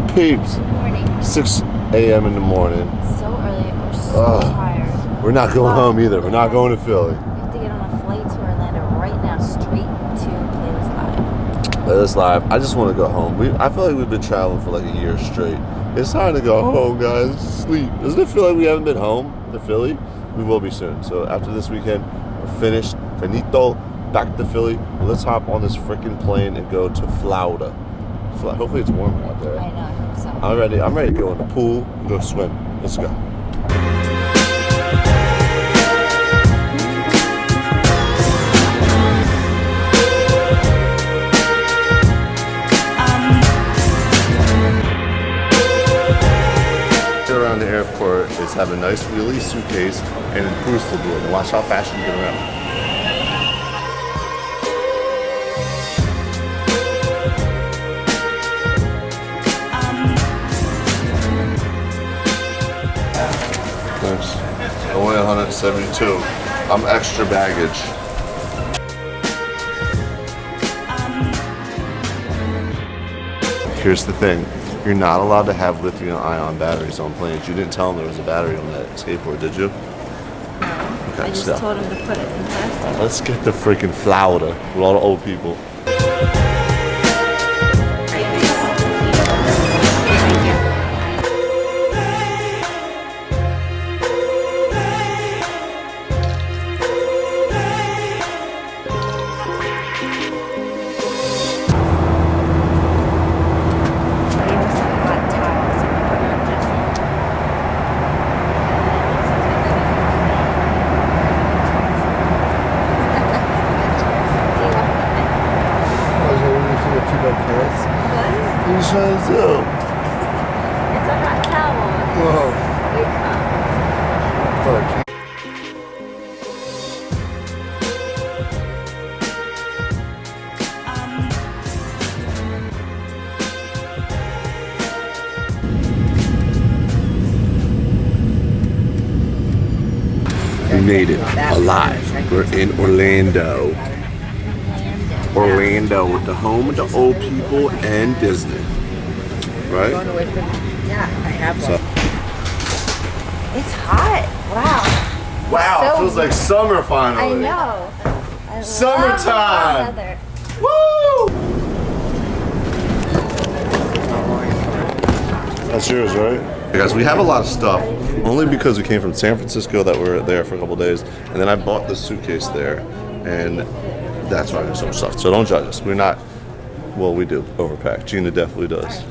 morning, peeps. Morning. 6 a.m. in the morning. So early. We're so tired. We're not going home either. We're not going to Philly. We have to get on a flight to Orlando right now, straight to Playlist Live. Us live. I just want to go home. We, I feel like we've been traveling for like a year straight. It's time to go home, guys. Sleep. Doesn't it feel like we haven't been home to Philly? We will be soon. So after this weekend, we're finished. Finito. Back to Philly. Let's hop on this freaking plane and go to Florida. Fla- Hopefully it's warm out there. I know, I hope so. I'm ready. I'm ready to go in the pool and go swim. Let's go. Around the airport is have a nice wheelie suitcase and a cruise to do it. And watch how fast you get around. 72. I'm extra baggage. Here's the thing. You're not allowed to have lithium ion batteries on planes. You didn't tell them there was a battery on that skateboard, did you? No. Okay, I just so. told to put it in plastic. Let's get the freaking flower with all the old people. You do? It's a hot towel. Whoa. Wake up. We made it alive. We're in Orlando. Orlando, with the home of the old people and Disney. Right? Yeah, I have So- It's hot. Wow. Wow, So- it feels like summer finally. I know. I Summertime. weather. Woo! That's yours, right? Hey guys, we have a lot of stuff. Only because we came from San Francisco that we were there for a couple days, and then I bought the suitcase there, and that's why got so much stuff. So don't judge us. We're not. Well, we do overpack. Jeana definitely does.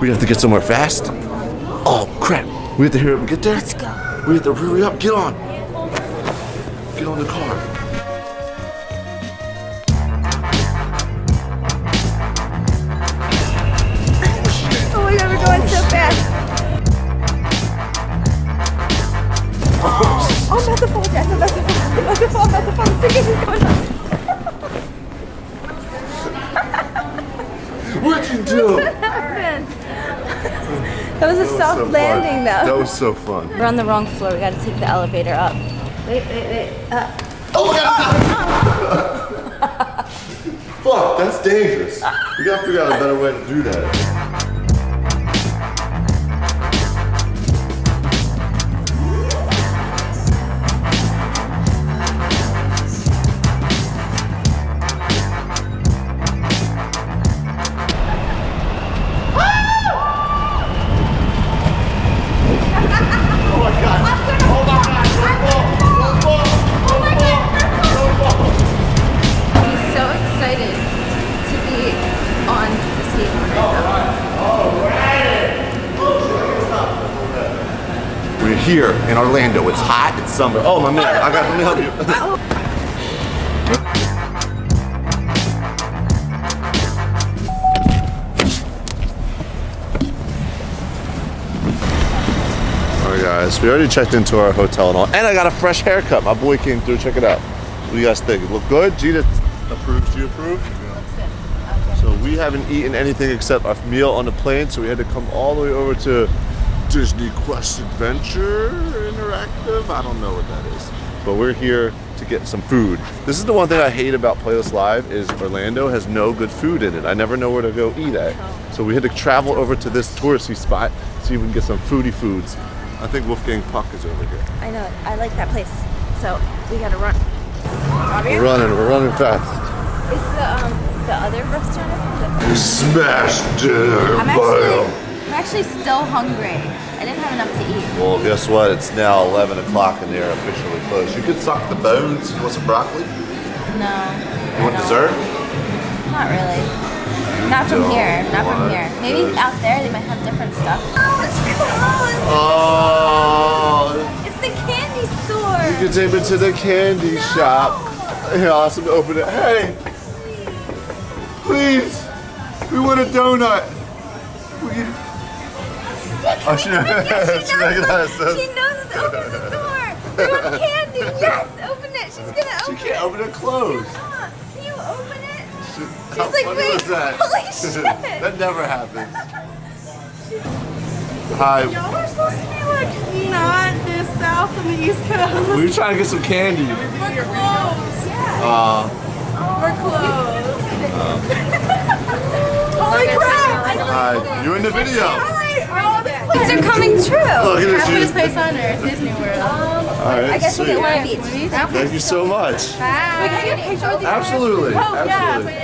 We have to get somewhere fast. Oh crap! We have to hurry up and get there. Let's go. We have to hurry up. Get on. Get on the car. That was a soft landing, That was so fun. We're on the wrong floor. We gotta take the elevator up. Wait, wait, wait. Up. Oh my god! Fuck, that's dangerous. We gotta figure out a better way to do that. In Orlando. It's hot. It's summer. Oh my man, I got. Let me help you. All right, guys. We already checked into our hotel and all, and I got a fresh haircut. My boy came through. Check it out. What do you guys think? It look good? Jeana approves. Do you approve? So we haven't eaten anything except a meal on the plane, so we had to come all the way over to Disney Quest Adventure Interactive. I don't know what that is. but we're here to get some food. This is the one thing I hate about Playlist Live is Orlando has no good food in it. I never know where to go eat at. So we had to travel over to this touristy spot, see if we can get some foodie foods. I think Wolfgang Puck is over here. I know. I like that place. So we gotta run. We're running, we're running fast. Is the um the other restaurant? open? Smash dinner, I'm actually I'm actually still hungry. I didn't have enough to eat. Well, guess what? It's now 11 o'clock and they're officially closed. You could suck the bones. You want some broccoli? No. You want no. dessert? Not really. Not from here. Not from here. Maybe dessert. out there they might have different stuff. Oh, it's closed. Oh, It's the candy store. you can take me to the candy shop. Here, I'll ask them to open it. Hey, please, we want a donut. You- Oh, she, Yes, she recognized us. She knows it's open the door. We want candy. Yes, open it. She's gonna open it. She can't it. open it closed. Ah, Can you open it? She, She's how like, funny wait, was that? holy shit. that never happens. Hi. Y'all are supposed to be like not this south on the East Coast. We were trying to get some candy. We're closed. Yeah. Uh, We're closed. Holy crap! hi. You're in the video. Alright, all Things are coming true. Look at. Happiest place on earth, Disney World. Um, All right, I guess we'll get sweet. one of each. Thank you so much. Bye. Can I get a picture with you? Absolutely. Oh, Absolutely. but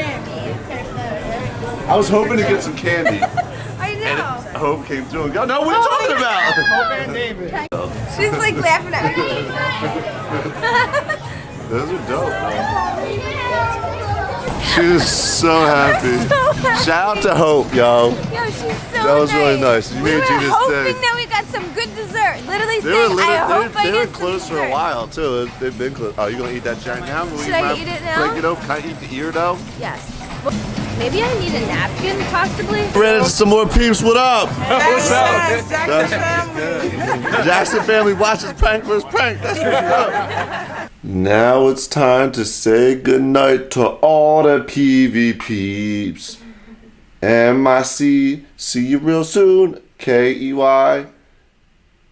I was hoping to get some candy. I And know. Hope came through and go, no, what are you talking about? She's like laughing at me. Those are dope, man. She was so happy. So happy. Shout out to Hope, yo. Yo, she's so That was really nice. You we made were hoping day. that we got some good dessert. Literally They were, saying, I literally, hope I they, they were get some closed for a while, too. They've been closed. Oh, you going to eat that giant now? Will Should you I eat it now? Break it open? Can I eat the ear, though? Yes. Maybe I need a napkin, possibly. Ran into some more peeps. What up? What's up? Jackson family. Jackson family watches prank versus prank. That's what's up. Now it's time to say goodnight to all the PV peeps. M-I-C, see see you real soon. K-E-Y,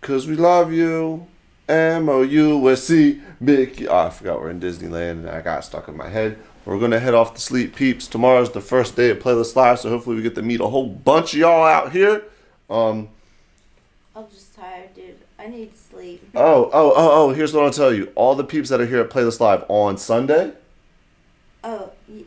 cause we love you. M-O-U-S-C, Mickey. Oh, I forgot we're in Disneyland and I got stuck in my head. We're gonna head off to sleep, peeps. Tomorrow's the first day of Playlist Live, so hopefully we get to meet a whole bunch of y'all out here. Um, I'm just tired, dude. I need sleep. Oh, oh, oh, oh, here's what I'll tell you. All the peeps that are here at Playlist Live on Sunday. Oh, y-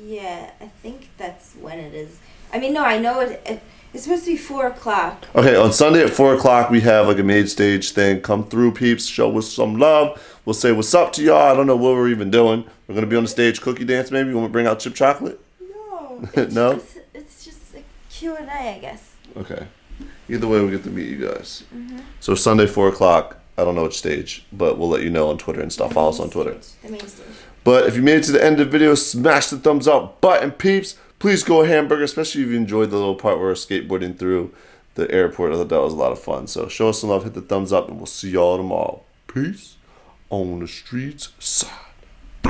yeah. I think that's when it is. I mean, no, I know it. it it's supposed to be four o'clock. Okay, on Sunday at 4 o'clock, we have like a made stage thing. Come through, peeps. Show us some love. We'll say what's up to y'all. I don't know what we're even doing. We're going to be on the stage cookie dance, maybe. You want to bring out chip chocolate? No. No? Just, it's just a Q and A, I guess. Okay. Either way, we get to meet you guys. Mm-hmm. So Sunday, 4 o'clock. I don't know which stage, but we'll let you know on Twitter and stuff. Follow us on Twitter. The main stage. But if you made it to the end of the video, smash the thumbs up button, peeps. Please go hamburger, especially if you enjoyed the little part where we're skateboarding through the airport. I thought that was a lot of fun. So show us some love, hit the thumbs up, and we'll see y'all tomorrow. Peace on the streets side.